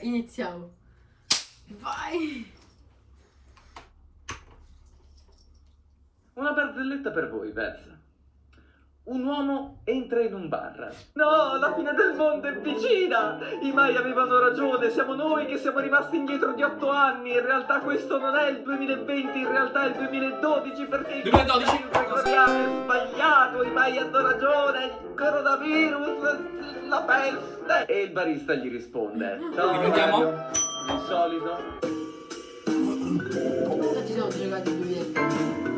Iniziamo. Vai! Una barzelletta per voi, Vez. Un uomo entra in un bar. No, la fine del mondo è vicina! I mai avevano ragione, siamo noi che siamo rimasti indietro di otto anni. In realtà questo non è il 2020, in realtà è il 2012 perché il 2012. Hanno ragione, il coronavirus, la peste. E il barista gli risponde. Ciao? Mario. Di solito. Quando ci siamo giocati?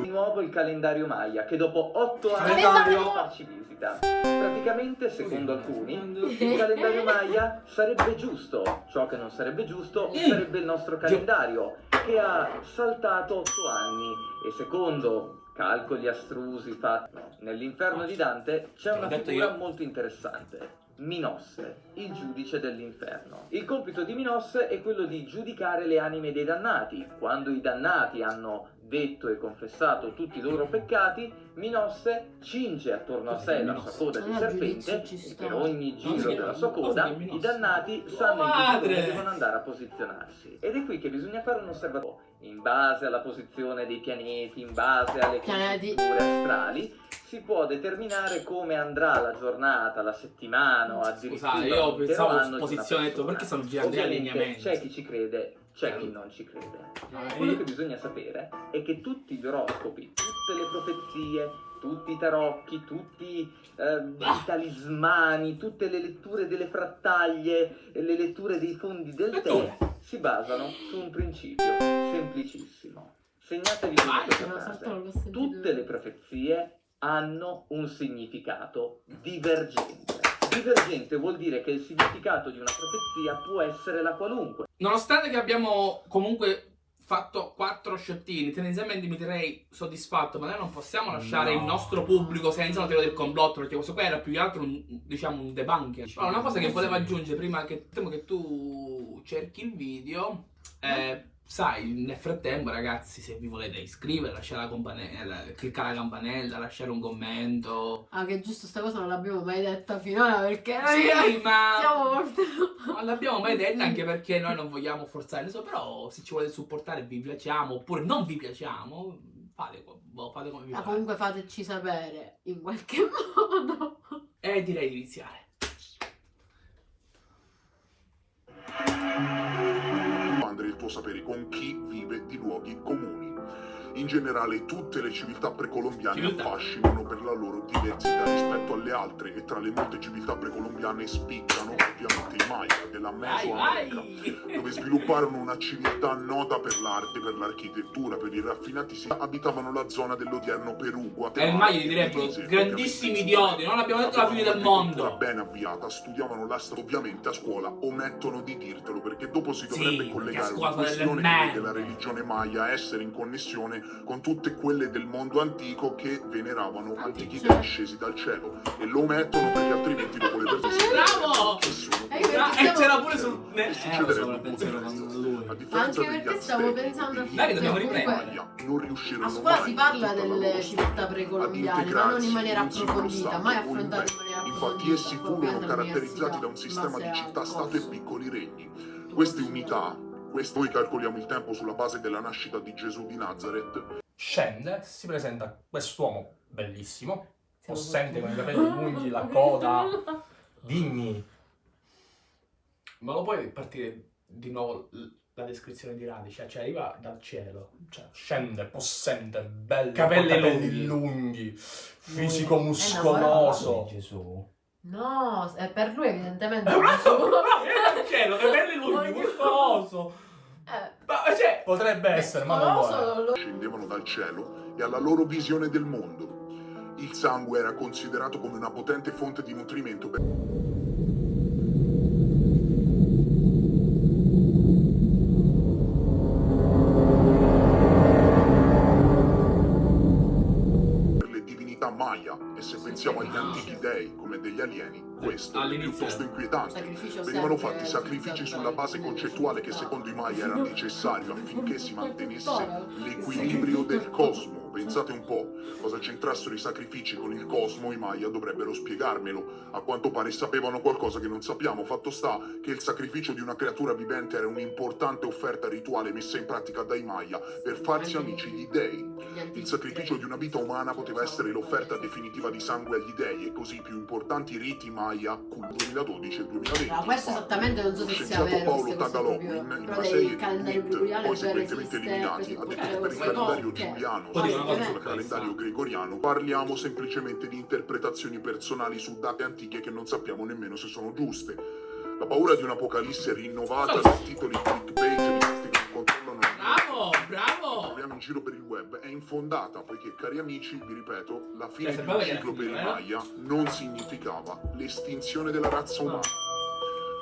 Di nuovo il calendario Maya che dopo otto anni Calendario! deve farci visita. Praticamente, secondo alcuni, il calendario Maya sarebbe giusto. Ciò che non sarebbe giusto sarebbe il nostro calendario che ha saltato otto anni e secondo calcoli astrusi fatti nell'inferno di Dante c'è una figura io. molto interessante. Minosse, il giudice dell'inferno. Il compito di Minosse è quello di giudicare le anime dei dannati. Quando i dannati hanno detto e confessato tutti i loro peccati, Minosse cinge attorno a sé la sua coda di Ah, serpente e per ogni giro della sua coda i dannati sanno in che devono andare a posizionarsi. Ed è qui che bisogna fare un osservatorio. In base alla posizione dei pianeti, in base alle Pianeti. astrali, si può determinare come andrà la giornata, la settimana o addirittura Scusate, io pensavo posizione, ho detto, perché stanno girando gli allineamenti? C'è chi ci crede, c'è chi non ci crede. Eh, Quello che bisogna sapere è che tutti gli oroscopi, tutte le profezie, tutti i tarocchi, tutti eh, i talismani, tutte le letture delle frattaglie, le letture dei fondi del tè si basano su un principio semplicissimo. Segnatevi questa frase. Tutte le profezie hanno un significato divergente. Divergente vuol dire che il significato di una profezia può essere la qualunque. Nonostante che abbiamo comunque fatto quattro sciottini, tendenzialmente mi direi soddisfatto, ma noi non possiamo lasciare No. il nostro pubblico senza una teoria del complotto, perché questo qua era più che altro un, diciamo un debunker. Allora, una cosa che volevo aggiungere prima che che tu cerchi il video, eh, sai, nel frattempo ragazzi, se vi volete iscrivere, lasciare la campanella, cliccare la campanella, lasciare un commento. Ah, che giusto sta cosa non l'abbiamo mai detta finora perché Sì, ma... siamo molto... Non l'abbiamo mai detta anche perché noi non vogliamo forzare nessuno, però se ci volete supportare vi piacciamo oppure non vi piacciamo, fate, boh, fate come vi Ma pare. comunque fateci sapere in qualche modo. E direi di iniziare. Sapere con chi vive di luoghi comuni. In generale tutte le civiltà precolombiane affascinano per la loro diversità rispetto alle altre e tra le molte civiltà precolombiane spiccano i Maya della Mesoamerica dove svilupparono una civiltà nota per l'arte, per l'architettura, per i raffinati si abitavano la zona dell'odierno Perù, E Guatemala il Magli e direbbero, grandissimi idioti, non abbiamo detto la fine del mondo. ben avviata, studiavano l'astro, ovviamente a scuola omettono di dirtelo perché dopo si Sì, dovrebbe a collegare delle questione che merde. vede la religione maya essere in connessione con tutte quelle del mondo antico che veneravano antichi Cioè. dei scesi dal cielo e lo omettono perché altrimenti dopo le persone Bravo! Eh, Ah, e stiamo- c'era pure sul... Eh, lo so, succederebbe il pensiero con lui. a differenza Anche perché stavo pensando a dei Dai, dobbiamo riprendere. Non riuscirono A scuola mai si parla delle civiltà precolombiane, ma non in maniera approfondita, mai affrontata in maniera Infatti approfondita. essi proprio furono caratterizzati da un sistema di città-stato e piccoli regni. Queste unità, queste- noi calcoliamo il tempo sulla base della nascita di Gesù di Nazareth, Scende, si presenta quest'uomo bellissimo, possente con i capelli lunghi, la coda, digni. Ma lo puoi partire di nuovo la descrizione di Radice? Cioè arriva dal cielo. Cioè, scende, possente, bello, Capelli capelli lunghi. lunghi, fisico Lui è muscoloso. Gesù. No, è per lui evidentemente. Era dal cielo, capelli lunghi, muscoloso. Eh, Ma cioè... Potrebbe essere, ma non lo scendevano dal cielo e alla loro visione del mondo. Il sangue era considerato come una potente fonte di nutrimento per e se pensiamo agli antichi dei come degli alieni, questo è piuttosto inquietante. Venivano fatti sacrifici sulla base concettuale che secondo i Maya era necessario affinché si mantenesse l'equilibrio del cosmo. Pensate un po', cosa c'entrassero i sacrifici con il cosmo, i Maya dovrebbero spiegarmelo. A quanto pare sapevano qualcosa che non sappiamo. Fatto sta che il sacrificio di una creatura vivente era un'importante offerta rituale messa in pratica dai Maya per farsi amici gli dei. Il sacrificio di una vita umana poteva essere l'offerta definitiva di sangue agli dei e così i più importanti riti Maya cul 2012 e 2020. Allora, questo esattamente non so Lo se sia scienziato vero. Paolo proprio- in una serie di calendario tweet, poi esiste, eliminati, ha detto che per il calendario giuliano, Una cosa sul su calendario gregoriano, parliamo semplicemente di interpretazioni personali su date antiche che non sappiamo nemmeno se sono giuste. La paura di un'apocalisse rinnovata dai titoli clickbait di questi che controllano Bravo, che bravo! troviamo in giro per il web è infondata poiché, cari amici, vi ripeto, la fine Cioè, di un ciclo per i eh? Maya non significava l'estinzione della razza umana.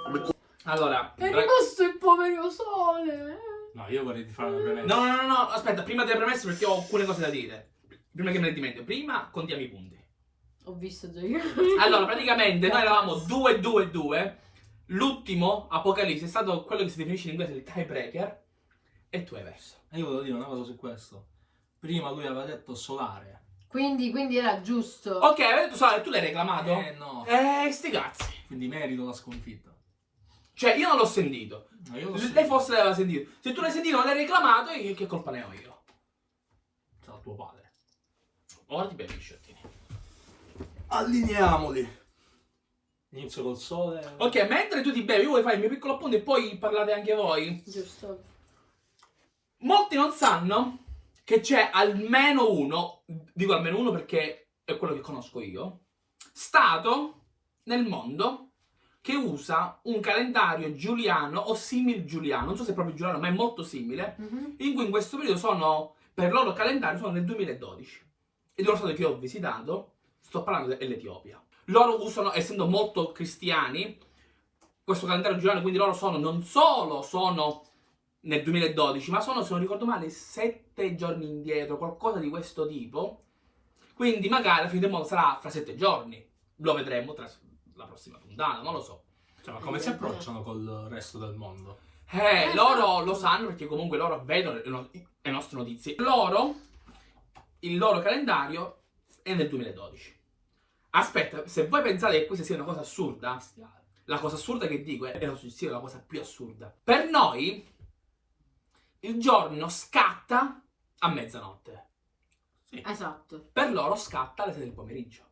Come Allora, È rimasto il povero sole. No, io vorrei fare una premessa. no, no, no, no, aspetta, prima delle premesse perché ho alcune cose da dire. Prima che me ne dimentico, prima contiamo i punti. Ho visto già io. Allora, praticamente noi eravamo 2-2-2. L'ultimo Apocalisse è stato quello che si definisce in inglese il tiebreaker. E tu hai perso. E io volevo dire una cosa su questo. Prima lui aveva detto solare. Quindi, quindi era giusto. Ok, avete detto Sara, tu l'hai reclamato? Eh no. Eh, sti cazzi. Quindi merito la sconfitta. Cioè, io non l'ho sentito. No, io lo Lei forse l'aveva sentito. Se tu l'hai sentito non l'hai reclamato, io- che colpa ne ho io? C'era tuo padre. Ora ti bevi i sciottini. Allineiamoli. Inizio col sole. Ok, mentre tu ti bevi, io vuoi fare il mio piccolo appunto e poi parlate anche voi. Giusto. Molti non sanno che c'è almeno uno, dico almeno uno perché è quello che conosco io, stato nel mondo che usa un calendario giuliano o simil giuliano, non so se è proprio giuliano, ma è molto simile, Mhm. in cui in questo periodo sono, per loro calendario, sono nel 2012. E dello stato che ho visitato, sto parlando dell'Etiopia. Loro usano, essendo molto cristiani, questo calendario giuliano, quindi loro sono, non solo sono nel 2012, ma sono, se non ricordo male, sette giorni indietro, qualcosa di questo tipo. Quindi magari la fine del mondo sarà fra sette giorni. Lo vedremo tra la prossima puntata, non lo so. Cioè, ma come si approcciano col resto del mondo? Eh, Eh, loro lo sanno perché comunque loro vedono le, no- le nostre notizie. Loro, il loro calendario è nel 2012. Aspetta, se voi pensate che questa sia una cosa assurda, la cosa assurda che dico è, è sia la cosa più assurda. Per noi, il giorno scatta a mezzanotte. Esatto. Per loro scatta alle 6 del pomeriggio.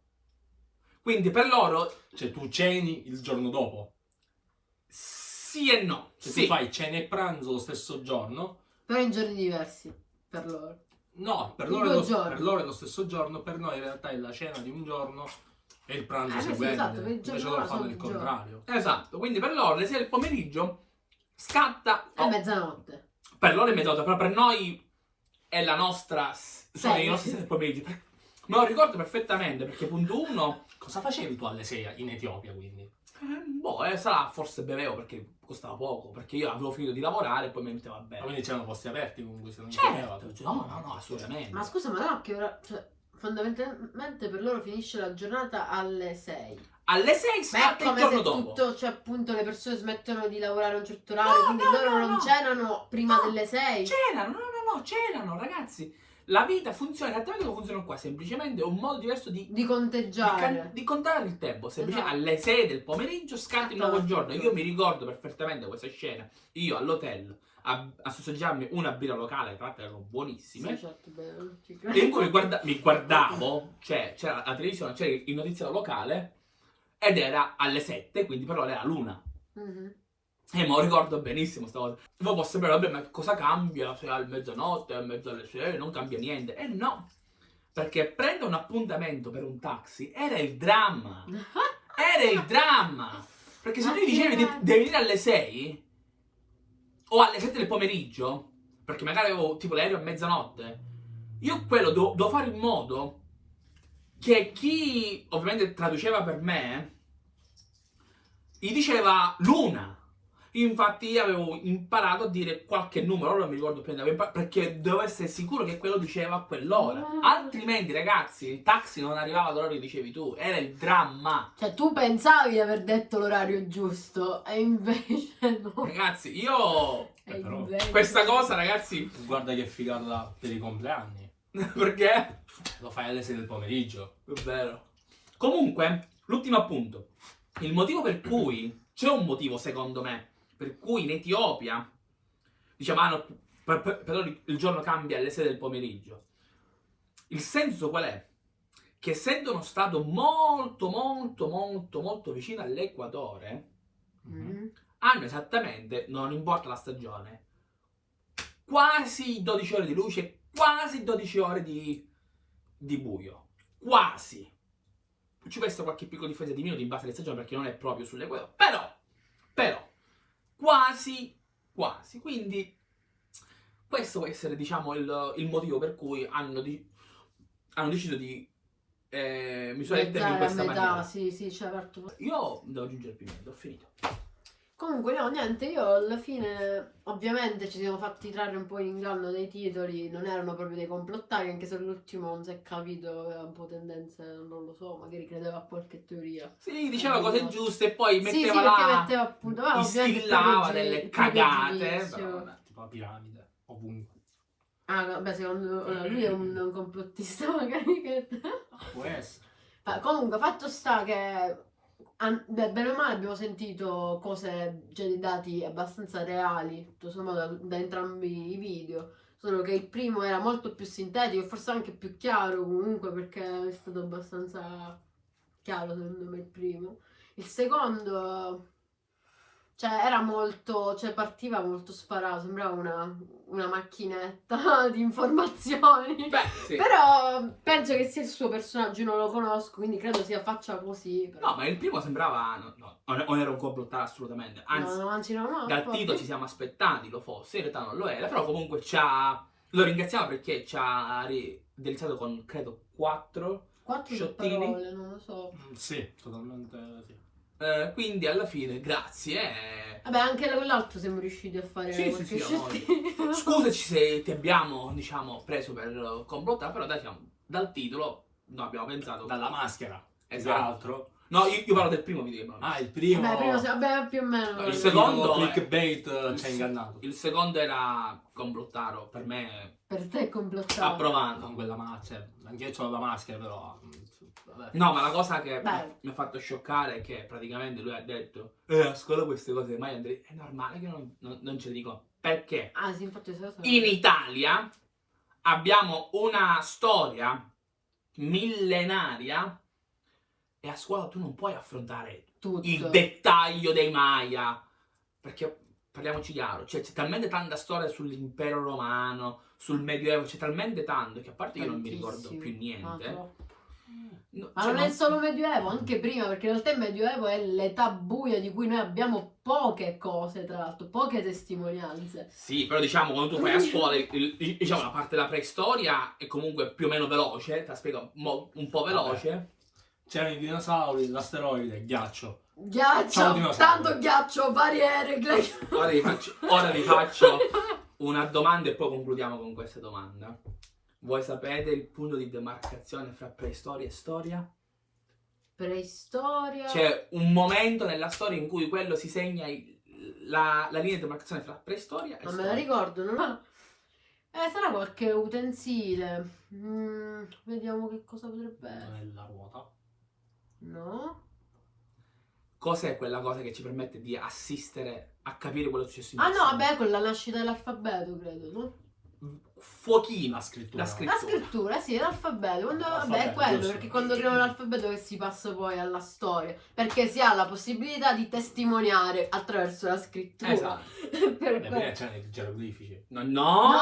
Quindi per loro Cioè, tu ceni il giorno dopo. sì e no. Cioè, sì. tu fai cena e pranzo lo stesso giorno. Però in giorni diversi per loro. No, per loro, lo, per loro è lo stesso giorno, per noi in realtà è la cena di un giorno e il pranzo Eh, sì, seguente. esatto, per il giorno Invece loro fanno il contrario. Esatto, quindi per loro alle 6 del pomeriggio scatta È oh, mezzanotte. per loro è mezzanotte, però per noi è la nostra sono i nostri 6 del pomeriggio. Per- Me lo ricordo perfettamente perché punto 1 Cosa facevi tu alle 6 in Etiopia, quindi? boh, eh, sarà forse bevevo perché costava poco, perché io avevo finito di lavorare e poi mi mettevo a Ma quindi c'erano posti aperti comunque, se non Certo, no, no, no, assolutamente. Ma scusa, ma no, che ora. Cioè, fondamentalmente per loro finisce la giornata alle 6. Alle 6 Ma è scatta il come giorno se dopo. tutto, cioè appunto le persone smettono di lavorare a un certo orario, No, quindi no, loro no, non no. cenano prima No, delle 6. Cenano, no, no, no, cenano, ragazzi. La vita funziona esattamente come funziona qua, semplicemente è un modo diverso di, Di di, conteggiare. can- di contare il tempo. Semplicemente Esatto. alle 6 del pomeriggio scatta il nuovo Scatta giorno. Io mi ricordo perfettamente questa scena. Io all'hotel a, a sossaggiarmi una birra locale, tra l'altro erano buonissime. Sì, certo, ci E in cui mi, guarda- mi guardavo, cioè c'era la televisione, c'era il notiziario locale ed era alle 7, quindi per loro era l'una. Mhm. E me lo ricordo benissimo sta cosa. Voi può sembrare, vabbè, ma cosa cambia se è a mezzanotte, a mezzo alle 6, non cambia niente. E no, perché prendere un appuntamento per un taxi era il dramma. Era il dramma. Perché se tu dicevi di- devi venire alle 6 o alle 7 del pomeriggio, perché magari avevo tipo l'aereo a mezzanotte, io quello devo, devo fare in modo che chi ovviamente traduceva per me gli diceva l'una. Infatti io avevo imparato a dire qualche numero, ora non mi ricordo più, perché dovevo essere sicuro che quello diceva a quell'ora. Ah. Altrimenti, ragazzi, il taxi non arrivava all'ora che dicevi tu, era il dramma. Cioè, tu pensavi di aver detto l'orario giusto, e invece no. Ragazzi, io E però questa cosa, ragazzi, Guarda che figata per i compleanni. Perché? Lo fai alle 6 del pomeriggio. È vero. Comunque, l'ultimo appunto. Il motivo per cui c'è un motivo, secondo me, per cui in Etiopia diciamo, ah, no, per- per- però il giorno cambia alle 6 del pomeriggio. Il senso qual è? Che essendo uno stato molto, molto, molto, molto vicino all'equatore, Mm. hanno esattamente, non importa la stagione, quasi 12 ore di luce, quasi 12 ore di, di buio. Quasi. Ci può essere qualche piccola differenza di minuti in base alle stagioni perché non è proprio sull'equatore. Però, però, quasi, quasi. Quindi, questo può essere, diciamo, il, il motivo per cui hanno, di- hanno deciso di eh, misurare il tempo in questa metà, maniera. sì, sì, certo. Io devo aggiungere il pimento, ho finito. Comunque no, niente, io alla fine ovviamente ci siamo fatti trarre un po' in inganno dei titoli, non erano proprio dei complottari, anche se l'ultimo non si è capito, aveva un po' tendenze, non lo so, magari credeva a qualche teoria. Sì, diceva cose giuste e poi Sì, sì, metteva perché là, metteva appunto, ah, gi- delle cagate. però vabbè. Tipo la piramide, ovunque. Ah, vabbè, secondo allora, lui è un, un complottista magari che... Può essere. Comunque, fatto sta che beh, bene o male abbiamo sentito cose, cioè dei dati abbastanza reali, tutto sommato da, da entrambi i video. Solo che il primo era molto più sintetico forse anche più chiaro comunque perché è stato abbastanza chiaro secondo me il primo. Il secondo, cioè era molto, cioè partiva molto sparato, sembrava una, una macchinetta di informazioni. Beh, sì. Però penso che sia il suo personaggio, io non lo conosco, quindi credo sia faccia così. Però. No, ma il primo sembrava. No, no, non era un complottare assolutamente. Anzi, no, no, anzi, no, no, dal infatti. titolo ci siamo aspettati lo fosse, in realtà non lo era. Però comunque ci ha. Lo ringraziamo perché ci ha delizzato con credo 4. Quattro sciottini. parole, non lo so. Mm, Sì, totalmente sì. Eh, quindi alla fine, grazie. eh. Vabbè, anche quell'altro siamo riusciti a fare Sì, sì, sì, noi. Scusaci se ti abbiamo, diciamo, preso per complottare, però dai, diciamo, dal titolo no, abbiamo pensato. Dalla maschera. Esatto. No, io, io parlo del primo video Ah, il primo. Vabbè, prima se- vabbè, più o meno. No, il secondo- clickbait eh, ci ha ingannato. Il secondo era complottaro, per me Per te è complottato. approvato. Con quella maschera. Anche io ho la maschera, però. Vabbè. No, ma la cosa che Beh. mi ha fatto scioccare è che praticamente lui ha detto Eh, a scuola queste cose mai andrei... È normale che io non, non, non ce le dico. Perché Ah, sì, infatti cosa- in Italia abbiamo una storia millenaria e a scuola tu non puoi affrontare tutto. il dettaglio dei Maya. Perché parliamoci chiaro, cioè, c'è talmente tanta storia sull'impero romano, sul medioevo, c'è talmente tanto che a parte che non mi ricordo Tantissimo. più niente. troppo. No, Ma cioè, non è solo medioevo, anche prima, perché in realtà il medioevo è l'età buia di cui noi abbiamo poche cose, tra l'altro, poche testimonianze. Sì, però diciamo quando tu fai a scuola, il- il- diciamo la parte della preistoria è comunque più o meno veloce, te la spiego un po' veloce. C'erano i dinosauri, l'asteroide, il ghiaccio. Ghiaccio, tanto ghiaccio, barriere, ghiaccio. Ora vi faccio, ora vi faccio una domanda e poi concludiamo con questa domanda. Voi sapete il punto di demarcazione fra preistoria e storia? Preistoria. C'è un momento nella storia in cui quello si segna il- la, la linea di demarcazione fra preistoria e Non me la storia. ricordo, non ho... Eh, sarà qualche utensile. Mm, vediamo che cosa potrebbe Non essere. è la ruota. No? Cos'è quella cosa che ci permette di assistere a capire quello che è successo in Ah no, vabbè, con la nascita dell'alfabeto, credo, no? Fuochino. La scrittura. La La scrittura. scrittura, sì, l'alfabeto. Quando, vabbè, è quello, giusto. perché quando creano l'alfabeto che si passa poi alla storia. Perché si ha la possibilità di testimoniare attraverso la scrittura. Esatto. per Beh, c'erano i geroglifici. No, no! No!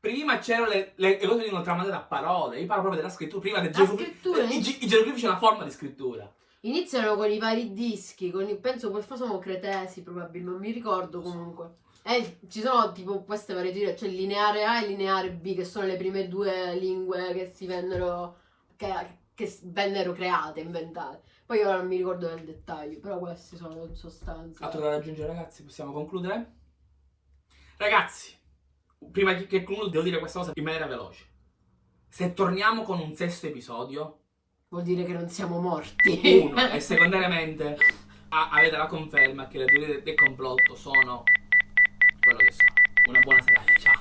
Prima c'erano le, le, le cose che venivano tramandate a parole. Io parlo proprio della scrittura. Prima del La geroglifico. scrittura I, I geroglifici è una forma di scrittura. iniziano con i vari dischi, con i, penso poi sono cretesi probabilmente, non mi ricordo comunque. E ci sono tipo queste varie teorie, cioè lineare A e lineare B, che sono le prime due lingue che si vennero, che, che vennero create, inventate. Poi ora non mi ricordo nel dettaglio, però queste sono in sostanza. Altro da raggiungere, ragazzi? Possiamo concludere? Ragazzi, prima che concludo, devo dire questa cosa in maniera veloce. Se torniamo con un sesto episodio, Vuol dire che non siamo morti. uno, e secondariamente avete la conferma che le teorie del complotto sono quello che sono. Una buona serata, ciao.